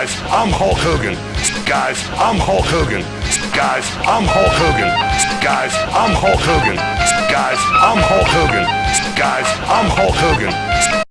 Guys, I'm Hulk Hogan. Guys, I'm Hulk Hogan. Guys, I'm Hulk Hogan. Guys, I'm Hulk Hogan. Guys, I'm Hulk Hogan. Guys, I'm Hulk Hogan.